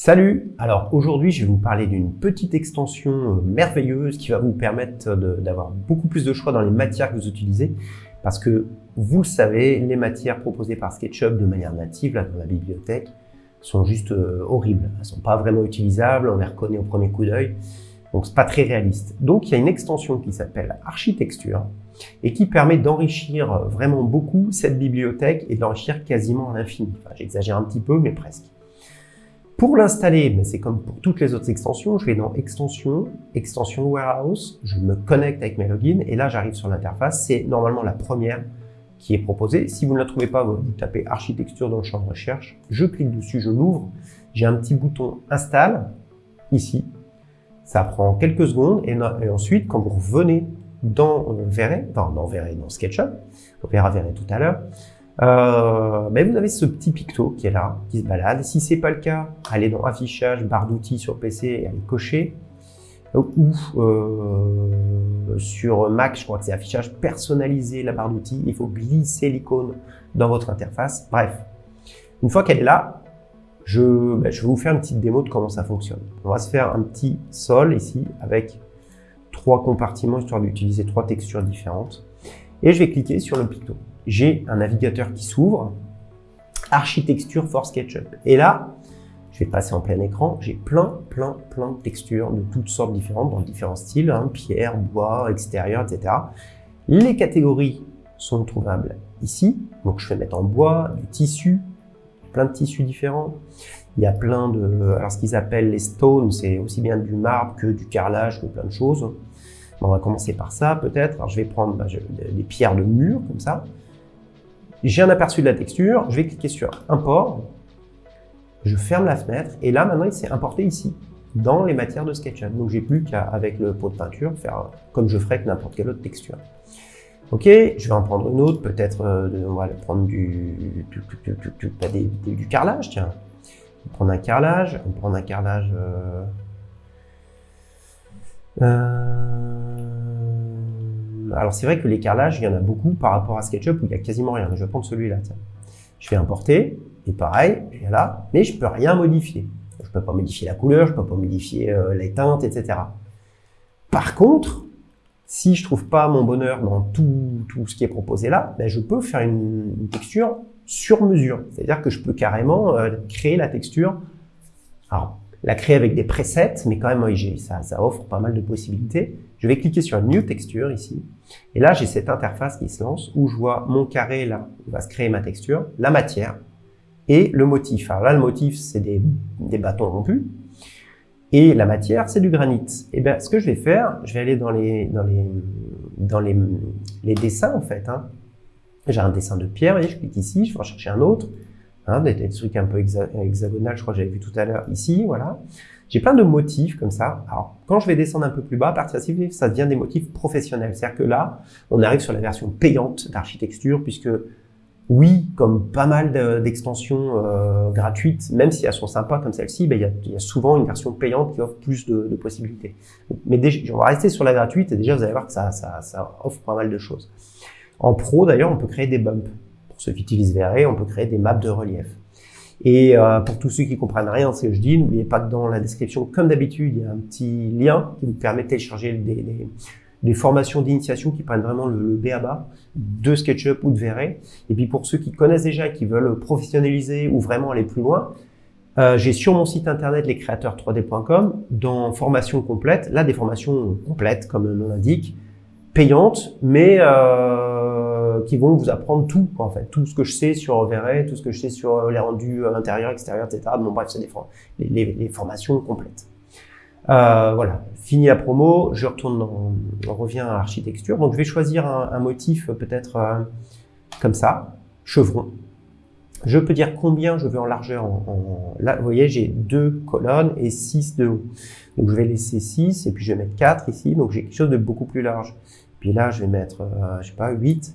Salut Alors aujourd'hui, je vais vous parler d'une petite extension euh, merveilleuse qui va vous permettre d'avoir beaucoup plus de choix dans les matières que vous utilisez parce que, vous le savez, les matières proposées par SketchUp de manière native dans la bibliothèque sont juste euh, horribles. Elles sont pas vraiment utilisables, on les reconnaît au premier coup d'œil, donc c'est pas très réaliste. Donc il y a une extension qui s'appelle Architecture et qui permet d'enrichir euh, vraiment beaucoup cette bibliothèque et de l'enrichir quasiment à l'infini. J'exagère un petit peu, mais presque. Pour l'installer, mais c'est comme pour toutes les autres extensions, je vais dans Extension, Extension Warehouse, je me connecte avec mes logins et là j'arrive sur l'interface. C'est normalement la première qui est proposée. Si vous ne la trouvez pas, vous tapez Architecture dans le champ de recherche. Je clique dessus, je l'ouvre. J'ai un petit bouton Installe ici. Ça prend quelques secondes et, ensuite, quand vous revenez dans euh, Verret, enfin dans Verret, dans SketchUp, on verra Verret tout à l'heure, euh, ben vous avez ce petit picto qui est là, qui se balade. Si c'est pas le cas, allez dans affichage, barre d'outils sur PC et allez cocher. Ou euh, sur Mac, je crois que c'est affichage personnalisé, la barre d'outils. Il faut glisser l'icône dans votre interface. Bref, une fois qu'elle est là, je, ben, je vais vous faire une petite démo de comment ça fonctionne. On va se faire un petit sol ici avec trois compartiments histoire d'utiliser trois textures différentes. Et je vais cliquer sur le picto j'ai un navigateur qui s'ouvre, architecture for SketchUp. Et là, je vais passer en plein écran, j'ai plein, plein, plein de textures de toutes sortes différentes, dans différents styles, hein, pierre, bois, extérieur, etc. Les catégories sont trouvables ici, donc je vais mettre en bois, du tissu, plein de tissus différents. Il y a plein de... Alors ce qu'ils appellent les stones, c'est aussi bien du marbre que du carrelage, que plein de choses. on va commencer par ça peut-être. Alors je vais prendre bah, des pierres de mur, comme ça. J'ai un aperçu de la texture, je vais cliquer sur Import, je ferme la fenêtre, et là, maintenant, il s'est importé ici, dans les matières de SketchUp. Donc, j'ai plus qu'à, avec le pot de peinture, faire comme je ferais avec n'importe quelle autre texture. Ok, je vais en prendre une autre, peut-être, euh, on va prendre du, du, carrelage, tiens. On va prendre un carrelage, on va prendre un carrelage... Euh, euh, alors c'est vrai que les carrelages, il y en a beaucoup par rapport à SketchUp où il y a quasiment rien. Je vais prendre celui-là, Je vais importer, et pareil, et là, mais je peux rien modifier. Je peux pas modifier la couleur, je peux pas modifier euh, les teintes, etc. Par contre, si je trouve pas mon bonheur dans tout, tout ce qui est proposé là, ben je peux faire une, texture sur mesure. C'est-à-dire que je peux carrément euh, créer la texture. Alors, la créer avec des presets, mais quand même, ça, ça offre pas mal de possibilités. Je vais cliquer sur New Texture ici. Et là, j'ai cette interface qui se lance où je vois mon carré là, où va se créer ma texture, la matière et le motif. Alors là, le motif, c'est des, des, bâtons rompus. Et la matière, c'est du granit. Et eh bien, ce que je vais faire, je vais aller dans les, dans les, dans les, les dessins, en fait. Hein. J'ai un dessin de pierre, et je clique ici, je vais en chercher un autre. Hein, des, trucs un peu hexagonal, je crois que j'avais vu tout à l'heure ici, voilà. J'ai plein de motifs comme ça. Alors, quand je vais descendre un peu plus bas, à partir de ça devient des motifs professionnels. C'est-à-dire que là, on arrive sur la version payante d'architecture, puisque oui, comme pas mal d'extensions euh, gratuites, même si elles sont sympas comme celle-ci, ben, il y, a, souvent une version payante qui offre plus de, possibilités. Mais déjà, on va rester sur la gratuite et déjà vous allez voir que ça, ça, ça offre pas mal de choses. En pro, d'ailleurs, on peut créer des bumps. Pour ceux qui utilisent VRE, on peut créer des maps de relief. Et euh, pour tous ceux qui comprennent rien de ce que je dis, n'oubliez pas que dans la description, comme d'habitude, il y a un petit lien qui vous permet de télécharger des, des, formations d'initiation qui prennent vraiment le, B à bas de SketchUp ou de VRE. Et puis pour ceux qui connaissent déjà et qui veulent professionnaliser ou vraiment aller plus loin, euh, j'ai sur mon site internet lescréateurs3d.com, dans formation complète, là des formations complètes comme le nom l'indique, payantes, mais euh, euh, qui vont vous apprendre tout, en fait, tout ce que je sais sur VRE, tout ce que je sais sur euh, les rendus euh, intérieurs, extérieurs, etc. Bon, bref, c'est des les, les, formations complètes. Voilà, fini la promo, je retourne dans, on revient à architecture. Donc, je vais choisir un, motif peut-être comme ça, chevron. Je peux dire combien je veux en largeur. En, là, vous voyez, j'ai deux colonnes et 6 de haut. Donc, je vais laisser 6 et puis je vais mettre 4 ici. Donc, j'ai quelque chose de beaucoup plus large. Puis là, je vais mettre, euh, je sais pas, 8.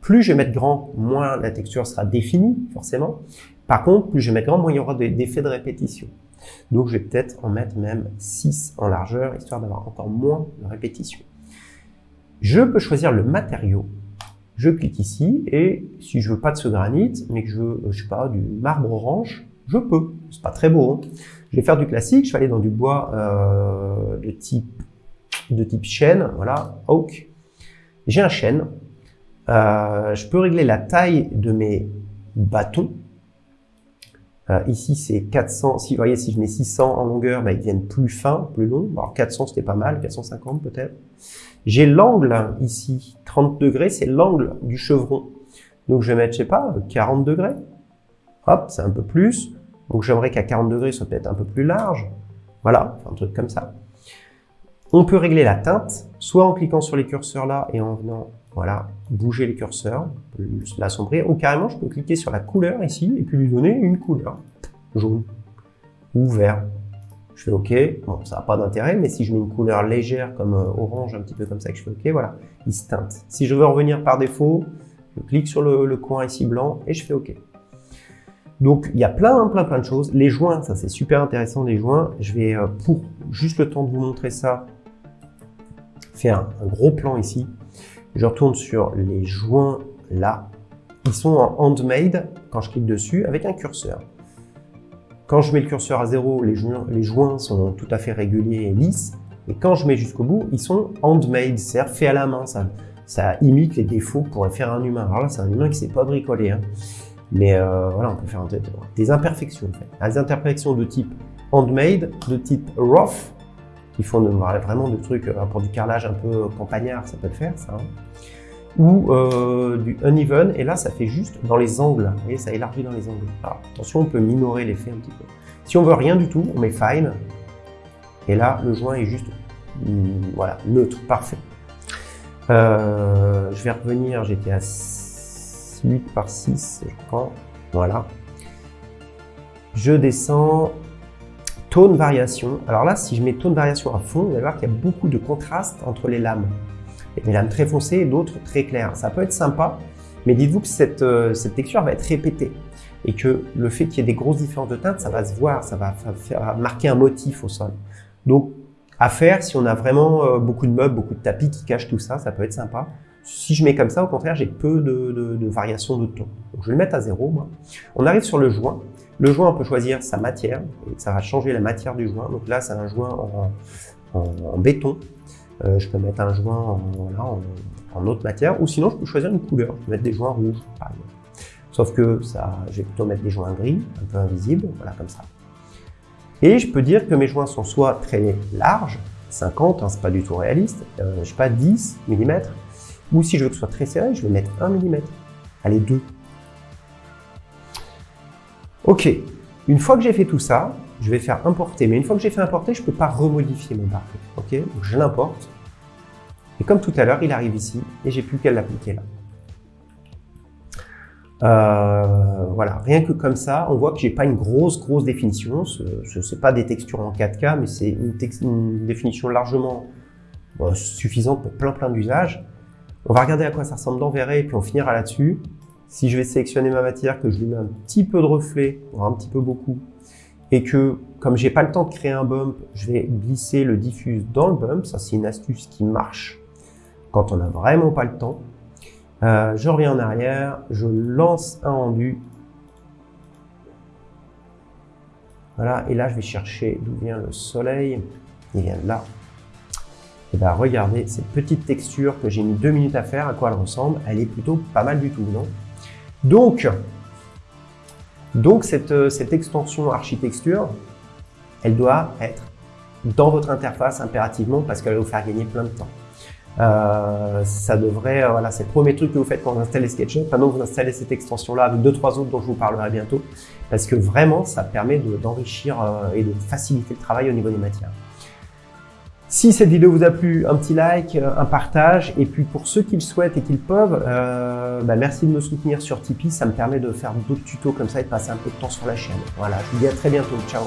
Plus je vais mettre grand, moins la texture sera définie, forcément. Par contre, plus je vais mettre grand, moins il y aura des effets de répétition. Donc, je vais peut-être en mettre même 6 en largeur, histoire d'avoir encore moins de répétition. Je peux choisir le matériau. Je clique ici, et si je veux pas de ce granit, mais que je veux, je sais pas, du marbre orange, Je peux. C'est pas très beau. Hein. Je vais faire du classique. Je vais aller dans du bois euh, de type de type chêne. Voilà, oak. J'ai un chêne. Euh, je peux régler la taille de mes bâtons. Euh, ici, c'est 400. Si vous voyez, si je mets 600 en longueur, bah, ils deviennent plus fins, plus longs. Alors 400, c'était pas mal. 450 peut-être. J'ai l'angle ici, 30 degrés, c'est l'angle du chevron. Donc je vais mettre, je sais pas, 40 degrés. Hop, c'est un peu plus. Donc j'aimerais qu'à 40 degrés, soit peut-être un peu plus large. Voilà, un truc comme ça. On peut régler la teinte, soit en cliquant sur les curseurs là et en venant, voilà, bouger les curseurs, l'assombrir, ou carrément je peux cliquer sur la couleur ici et puis lui donner une couleur, jaune ou vert. Je fais OK, bon, ça n'a pas d'intérêt, mais si je mets une couleur légère comme euh, orange, un petit peu comme ça, que je fais OK, voilà, il se teinte. Si je veux revenir par défaut, je clique sur le, coin ici blanc et je fais OK. Donc, il y a plein, plein, plein de choses. Les joints, ça c'est super intéressant, les joints. Je vais, euh, pour juste le temps de vous montrer ça, faire un, gros plan ici. Je retourne sur les joints là. Ils sont en handmade quand je clique dessus avec un curseur. Quand je mets le curseur à zéro, les joints, sont tout à fait réguliers et lisses. Et quand je mets jusqu'au bout, ils sont handmade, c'est-à-dire fait à la main. Ça, imite les défauts que pourrait faire un humain. Alors là, c'est un humain qui ne sait pas bricoler. Hein. Mais euh, voilà, on peut faire des imperfections. En fait. Des imperfections de type handmade, de type rough, qui font vraiment des trucs euh, pour du carrelage un peu campagnard, ça peut le faire, ça. Hein. Ou euh, du uneven, et là, ça fait juste dans les angles. Vous voyez, ça élargit dans les angles. Attention, on peut minorer l'effet un petit peu. Si on veut rien du tout, on met fine. Et là, le joint est juste, mm, voilà, neutre, parfait. Euh, je vais revenir, j'étais à 8 par 6, je crois. Voilà. Je descends. Tone variation. Alors là, si je mets tone variation à fond, vous allez voir qu'il y a beaucoup de contraste entre les lames. Il y a des lames très foncées et d'autres très claires. Ça peut être sympa, mais dites-vous que cette, euh, cette texture va être répétée et que le fait qu'il y ait des grosses différences de teinte, ça va se voir, ça va faire marquer un motif au sol. Donc, à faire, si on a vraiment euh, beaucoup de meubles, beaucoup de tapis qui cachent tout ça, ça peut être sympa. Si je mets comme ça, au contraire, j'ai peu de, variations de ton. Je vais le mettre à zéro, moi. On arrive sur le joint. Le joint, on peut choisir sa matière, et ça va changer la matière du joint. Donc là, c'est un joint en, béton. Euh, je peux mettre un joint en, en, autre matière, ou sinon, je peux choisir une couleur. Je peux mettre des joints rouges, par exemple. Sauf que ça, je vais plutôt mettre des joints gris, un peu invisibles, voilà, comme ça. Et je peux dire que mes joints sont soit très larges, 50, hein, c'est pas du tout réaliste, euh, je sais pas, 10 mm, ou si je veux que ce soit très serré, je vais mettre 1 mm. Allez, 2. Ok, une fois que j'ai fait tout ça, je vais faire importer. Mais une fois que j'ai fait importer, je ne peux pas remodifier mon parquet. Ok, donc je l'importe. Et comme tout à l'heure, il arrive ici et j'ai plus qu'à l'appliquer là. Euh, voilà, rien que comme ça, on voit que j'ai pas une grosse, grosse définition. Ce n'est pas des textures en 4K, mais c'est une, définition largement suffisante pour plein, plein d'usages. On va regarder à quoi ça ressemble dans et puis on finira là-dessus. Si je vais sélectionner ma matière, que je lui mets un petit peu de reflet, un petit peu beaucoup, et que comme j'ai pas le temps de créer un bump, je vais glisser le diffuse dans le bump. Ça, c'est une astuce qui marche quand on n'a vraiment pas le temps. Euh, je reviens en arrière, je lance un rendu. Voilà, et là, je vais chercher d'où vient le soleil. Il vient de là. Et bien, regardez cette petite texture que j'ai mis deux minutes à faire, à quoi elle ressemble. Elle est plutôt pas mal du tout, non? Donc, donc cette, cette extension architecture, elle doit être dans votre interface impérativement parce qu'elle va vous faire gagner plein de temps. Euh, ça devrait, euh, voilà, c'est le premier truc que vous faites quand vous installez SketchUp. Que vous installez cette extension-là avec deux, trois autres dont je vous parlerai bientôt, parce que vraiment, ça permet d'enrichir euh, et de faciliter le travail au niveau des matières. Si cette vidéo vous a plu, un petit like, un partage, et puis pour ceux qui le souhaitent et qui le peuvent, euh, bah merci de me soutenir sur Tipeee, ça me permet de faire d'autres tutos comme ça et de passer un peu de temps sur la chaîne. Voilà, je vous dis à très bientôt, ciao